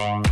Yeah.